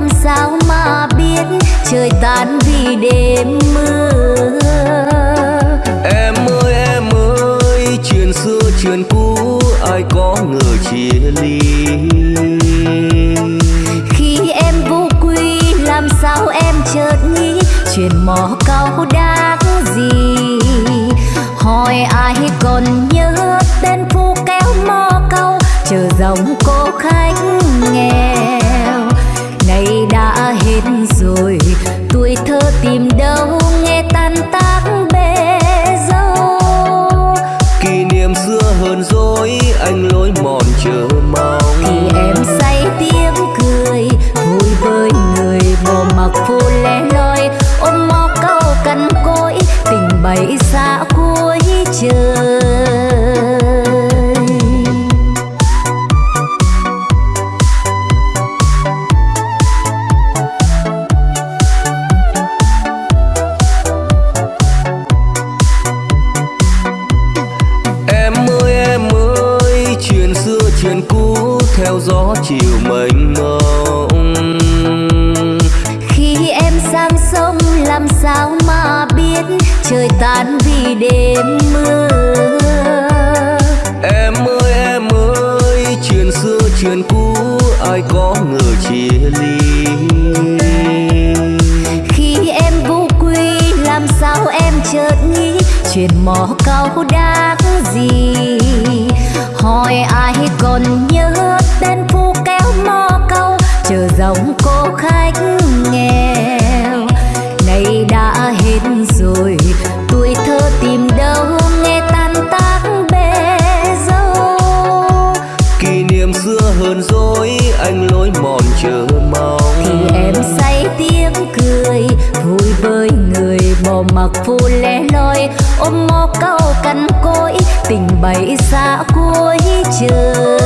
làm sao mà biết trời tan vì đêm mưa. Em ơi em ơi chuyện xưa chuyện cũ ai có ngờ chia ly? Khi em vô quy làm sao em chợt nghĩ chuyện mò cao đáng gì? Hỏi ai còn nhớ tên phố kéo mò câu chờ dòng cô khách nghe rồi. Tuổi thơ tìm đêm mưa em ơi em ơi chuyện xưa chuyện cũ ai có ngờ chia ly? Khi em vô quy làm sao em chợt nghĩ chuyện mò bay xa cuối trời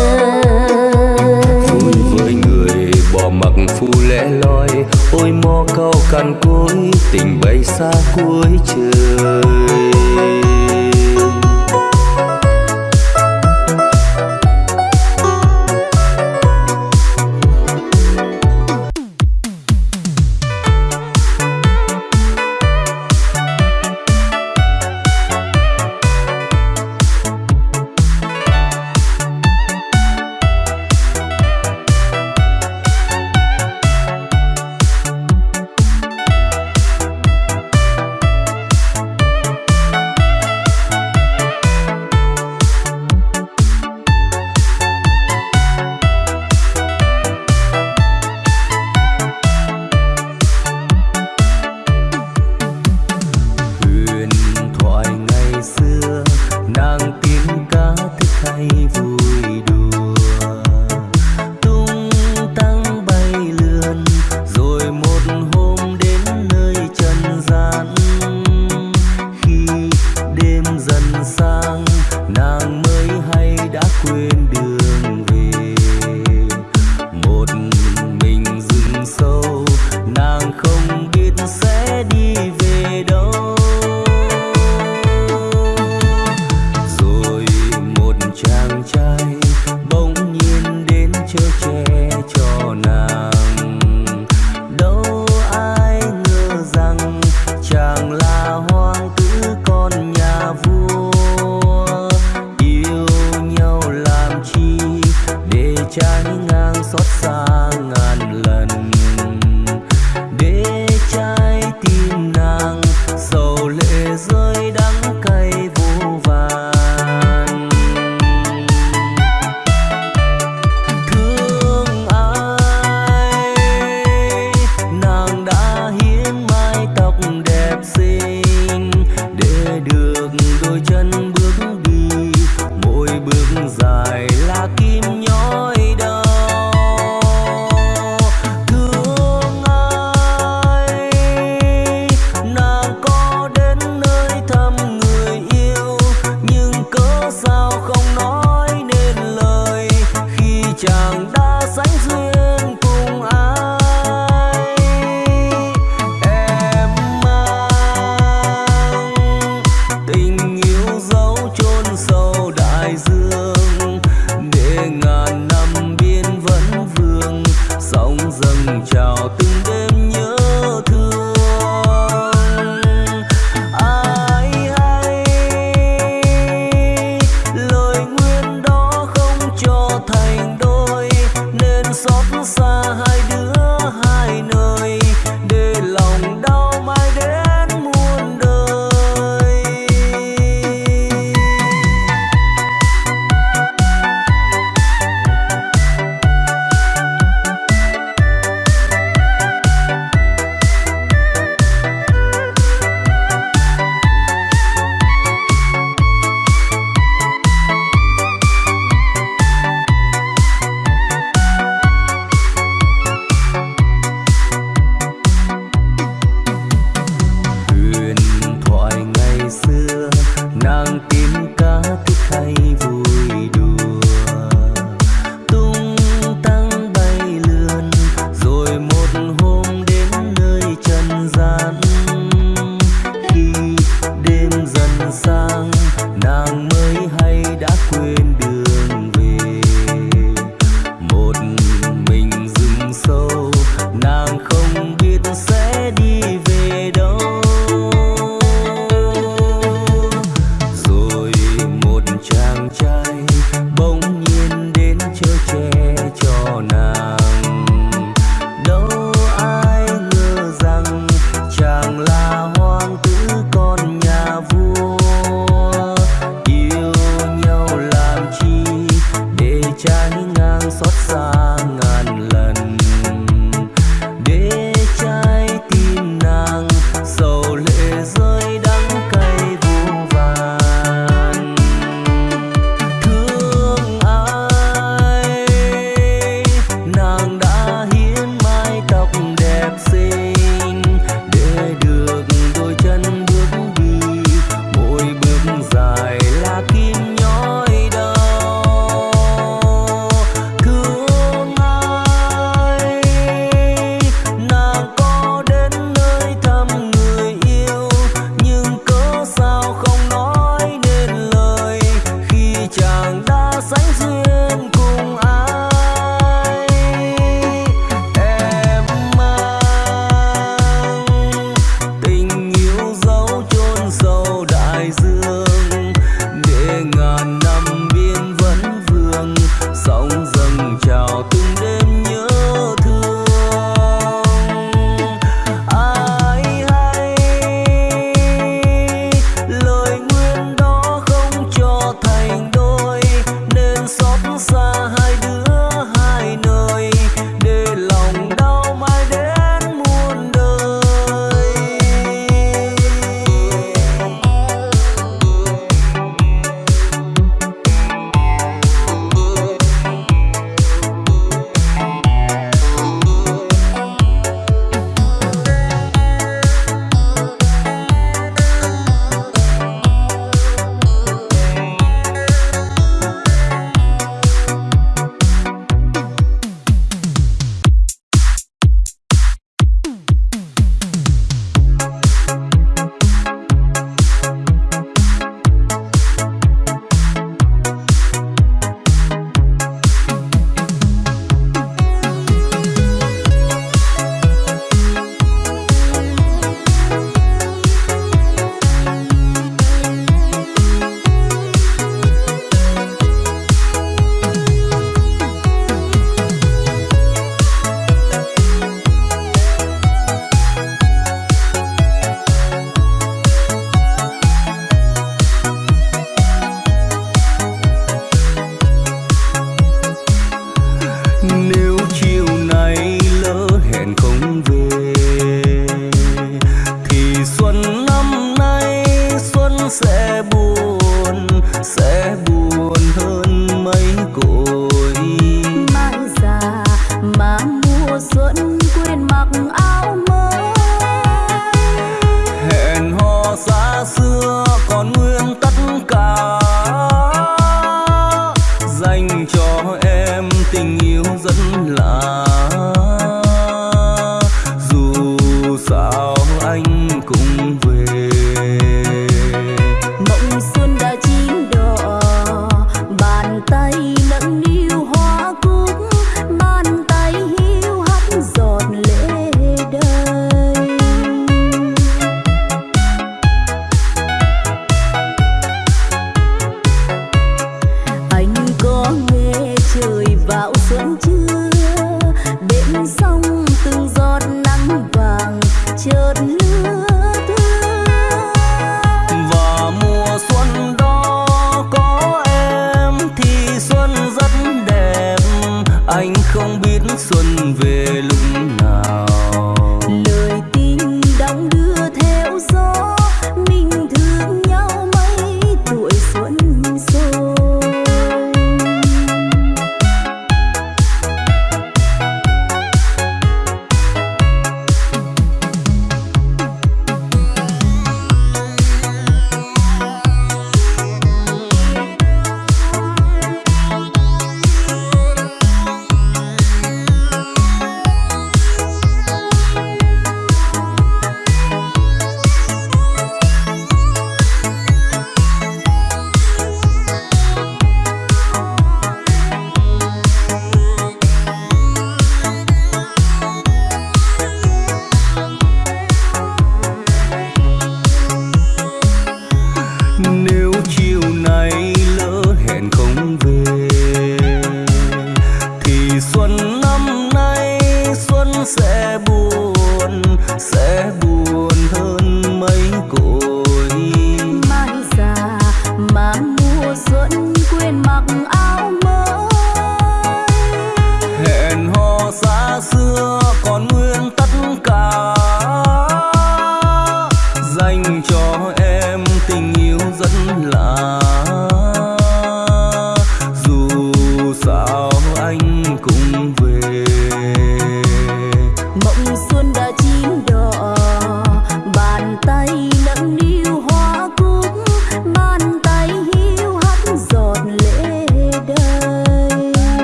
vui với người bỏ mặc phu lẽ loi, ôi mò cao cằn cỗi, tình bay xa cuối trời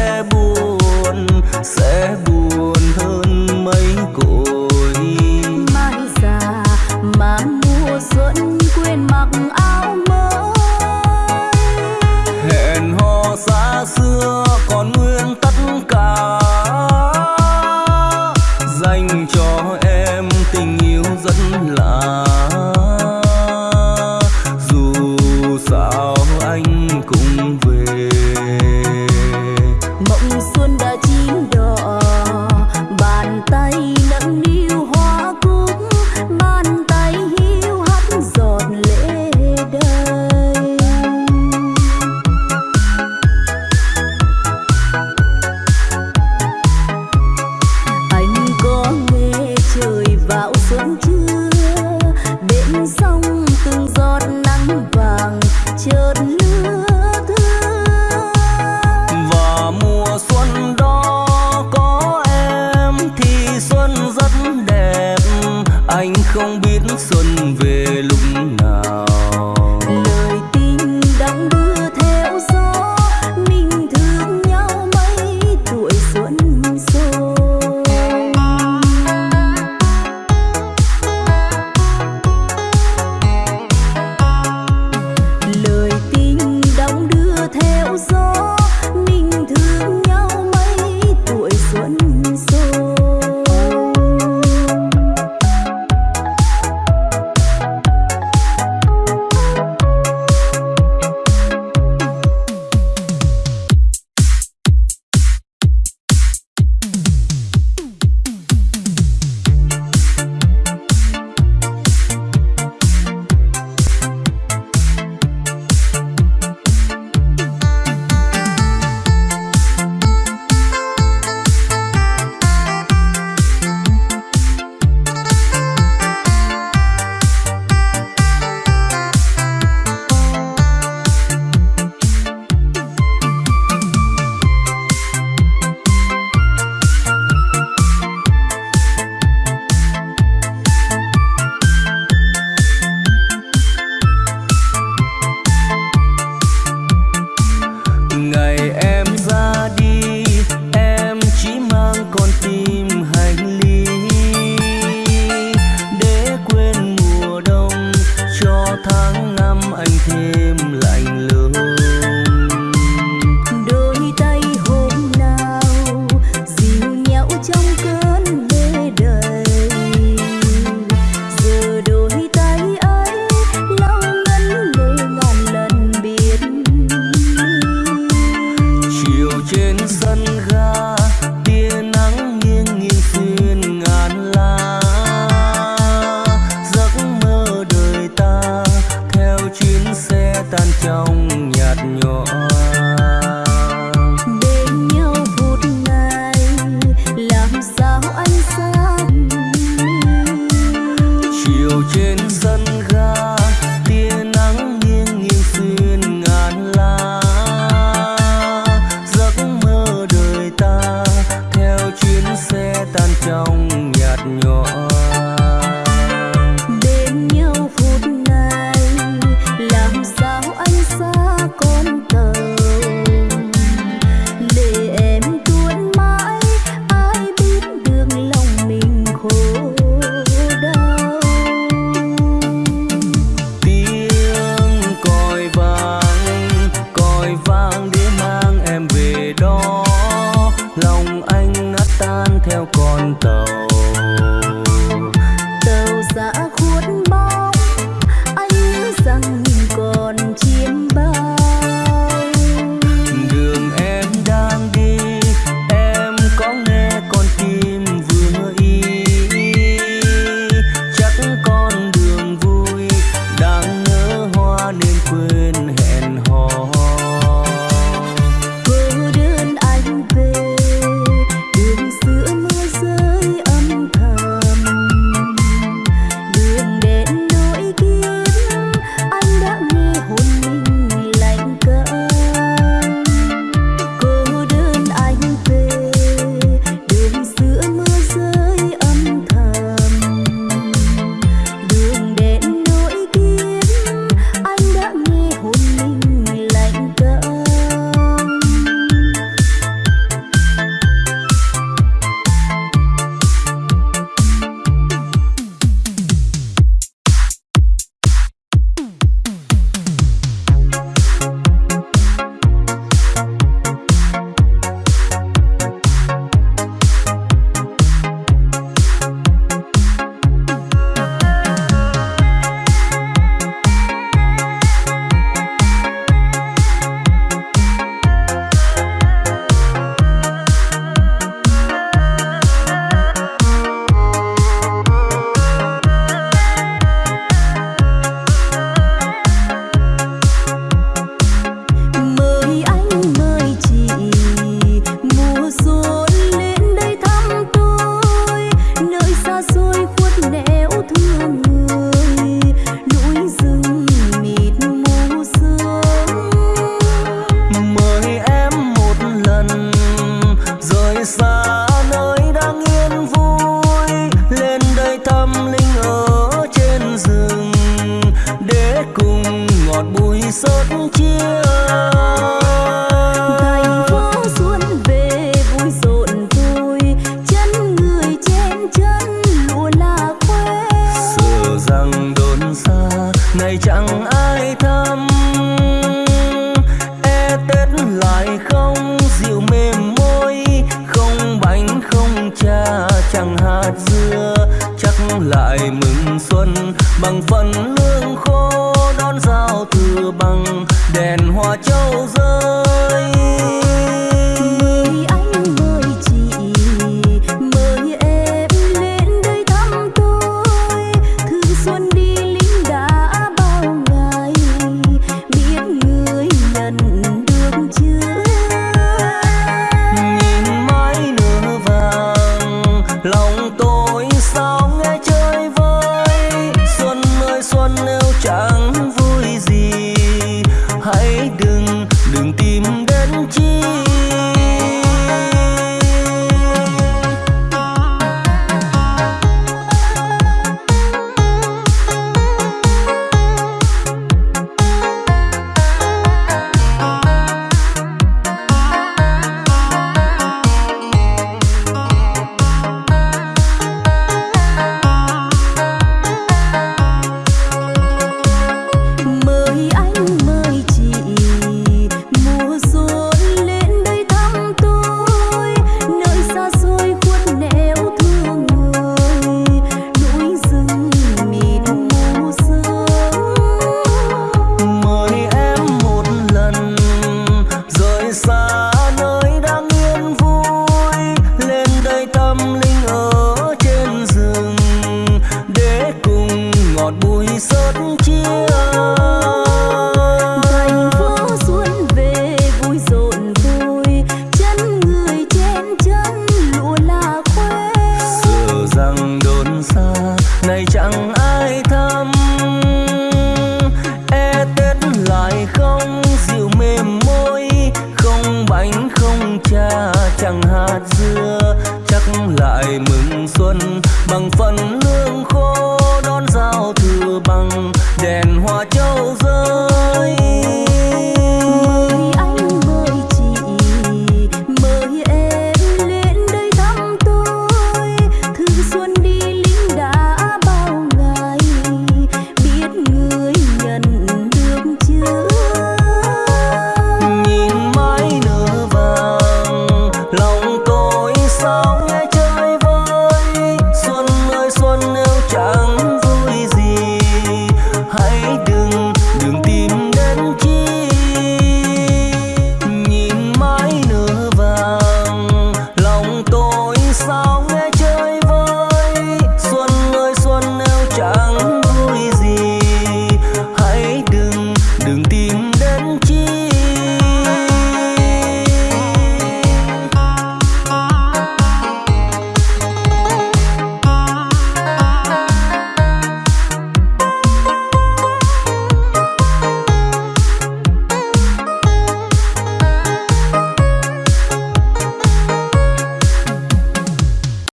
é